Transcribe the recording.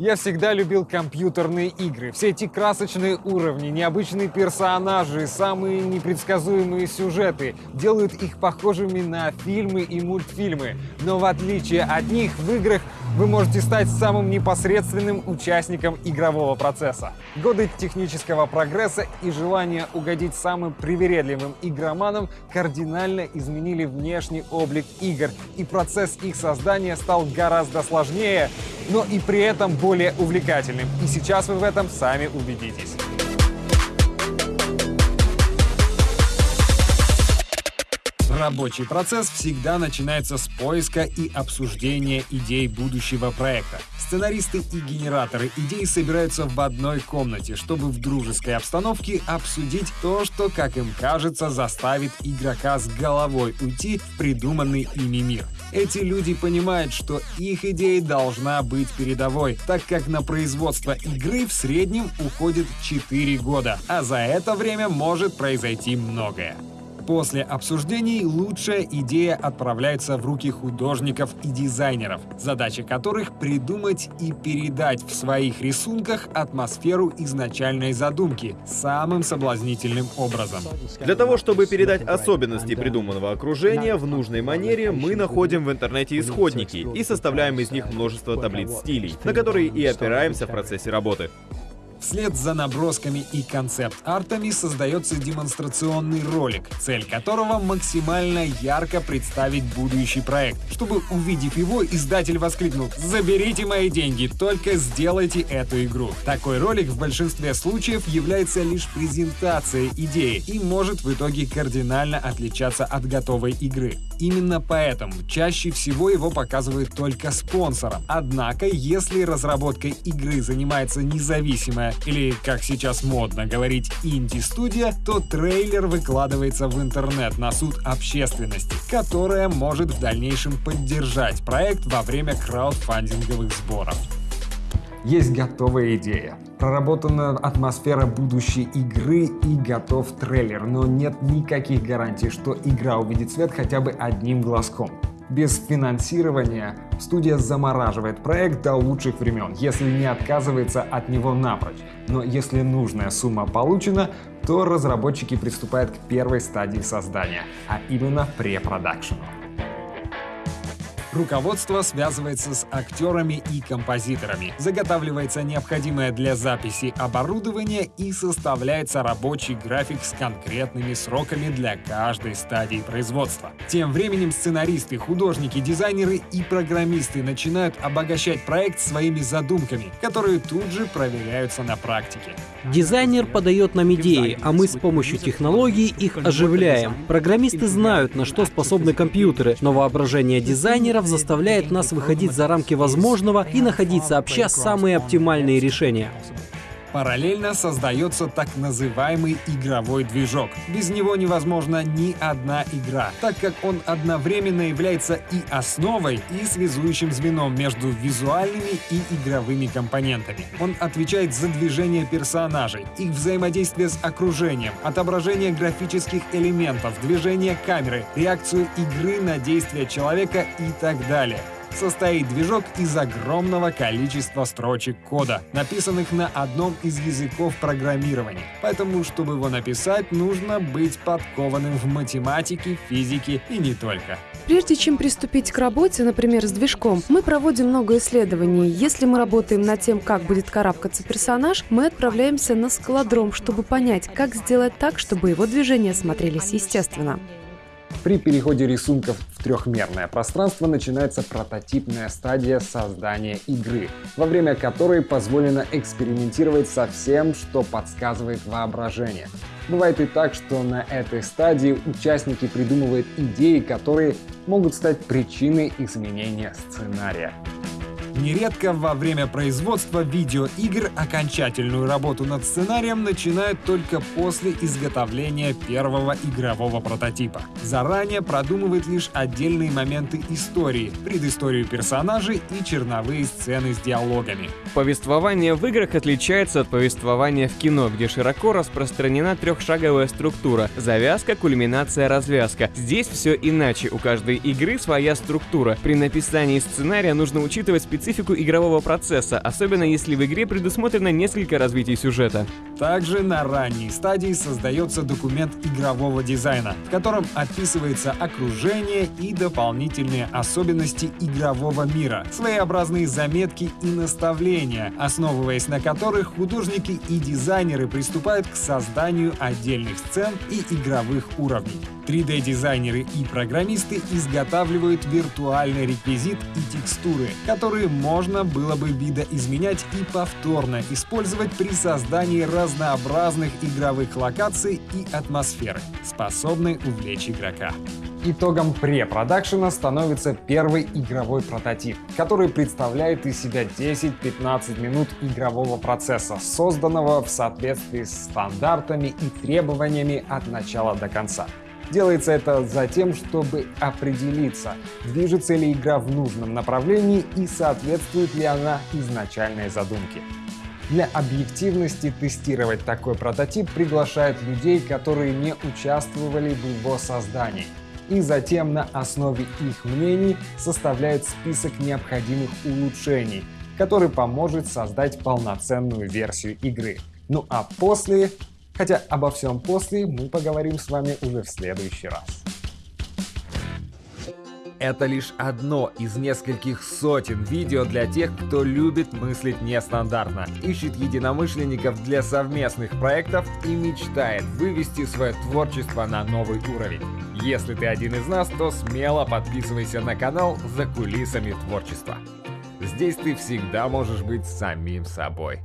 Я всегда любил компьютерные игры. Все эти красочные уровни, необычные персонажи, самые непредсказуемые сюжеты делают их похожими на фильмы и мультфильмы. Но в отличие от них, в играх вы можете стать самым непосредственным участником игрового процесса. Годы технического прогресса и желание угодить самым привередливым игроманам кардинально изменили внешний облик игр, и процесс их создания стал гораздо сложнее, но и при этом более увлекательным. И сейчас вы в этом сами убедитесь. Рабочий процесс всегда начинается с поиска и обсуждения идей будущего проекта. Сценаристы и генераторы идей собираются в одной комнате, чтобы в дружеской обстановке обсудить то, что, как им кажется, заставит игрока с головой уйти в придуманный ими мир. Эти люди понимают, что их идея должна быть передовой, так как на производство игры в среднем уходит 4 года, а за это время может произойти многое. После обсуждений лучшая идея отправляется в руки художников и дизайнеров, задача которых придумать и передать в своих рисунках атмосферу изначальной задумки самым соблазнительным образом. Для того, чтобы передать особенности придуманного окружения в нужной манере, мы находим в интернете исходники и составляем из них множество таблиц стилей, на которые и опираемся в процессе работы. Вслед за набросками и концепт-артами создается демонстрационный ролик, цель которого максимально ярко представить будущий проект. Чтобы, увидев его, издатель воскликнул «Заберите мои деньги, только сделайте эту игру». Такой ролик в большинстве случаев является лишь презентацией идеи и может в итоге кардинально отличаться от готовой игры. Именно поэтому чаще всего его показывают только спонсорам. Однако, если разработкой игры занимается независимая или, как сейчас модно говорить, инди-студия, то трейлер выкладывается в интернет на суд общественности, которая может в дальнейшем поддержать проект во время краудфандинговых сборов. Есть готовая идея, проработана атмосфера будущей игры и готов трейлер, но нет никаких гарантий, что игра увидит свет хотя бы одним глазком. Без финансирования студия замораживает проект до лучших времен, если не отказывается от него напрочь. Но если нужная сумма получена, то разработчики приступают к первой стадии создания, а именно препродакшену. Руководство связывается с актерами и композиторами, заготавливается необходимое для записи оборудование и составляется рабочий график с конкретными сроками для каждой стадии производства. Тем временем сценаристы, художники, дизайнеры и программисты начинают обогащать проект своими задумками, которые тут же проверяются на практике. Дизайнер подает нам идеи, а мы с помощью технологий их оживляем. Программисты знают, на что способны компьютеры, но воображение дизайнеров заставляет нас выходить за рамки возможного и находить сообща самые оптимальные решения. Параллельно создается так называемый игровой движок. Без него невозможна ни одна игра, так как он одновременно является и основой, и связующим звеном между визуальными и игровыми компонентами. Он отвечает за движение персонажей, их взаимодействие с окружением, отображение графических элементов, движение камеры, реакцию игры на действия человека и так далее состоит движок из огромного количества строчек кода, написанных на одном из языков программирования. Поэтому, чтобы его написать, нужно быть подкованным в математике, физике и не только. Прежде чем приступить к работе, например, с движком, мы проводим много исследований. Если мы работаем над тем, как будет карабкаться персонаж, мы отправляемся на скалодром, чтобы понять, как сделать так, чтобы его движения смотрелись естественно. При переходе рисунков в трехмерное пространство начинается прототипная стадия создания игры, во время которой позволено экспериментировать со всем, что подсказывает воображение. Бывает и так, что на этой стадии участники придумывают идеи, которые могут стать причиной изменения сценария. Нередко во время производства видеоигр окончательную работу над сценарием начинают только после изготовления первого игрового прототипа. Заранее продумывают лишь отдельные моменты истории, предысторию персонажей и черновые сцены с диалогами. Повествование в играх отличается от повествования в кино, где широко распространена трехшаговая структура — завязка, кульминация, развязка. Здесь все иначе, у каждой игры своя структура. При написании сценария нужно учитывать специальные специфику игрового процесса, особенно если в игре предусмотрено несколько развитий сюжета. Также на ранней стадии создается документ игрового дизайна, в котором описывается окружение и дополнительные особенности игрового мира, своеобразные заметки и наставления, основываясь на которых художники и дизайнеры приступают к созданию отдельных сцен и игровых уровней. 3D-дизайнеры и программисты изготавливают виртуальный реквизит и текстуры, которые можно было бы видоизменять и повторно использовать при создании разнообразных игровых локаций и атмосферы, способной увлечь игрока. Итогом препродакшена становится первый игровой прототип, который представляет из себя 10-15 минут игрового процесса, созданного в соответствии с стандартами и требованиями от начала до конца. Делается это за тем, чтобы определиться, движется ли игра в нужном направлении и соответствует ли она изначальной задумке. Для объективности тестировать такой прототип приглашают людей, которые не участвовали в его создании. И затем на основе их мнений составляют список необходимых улучшений, который поможет создать полноценную версию игры. Ну а после Хотя обо всем после мы поговорим с вами уже в следующий раз. Это лишь одно из нескольких сотен видео для тех, кто любит мыслить нестандартно, ищет единомышленников для совместных проектов и мечтает вывести свое творчество на новый уровень. Если ты один из нас, то смело подписывайся на канал «За кулисами творчества». Здесь ты всегда можешь быть самим собой.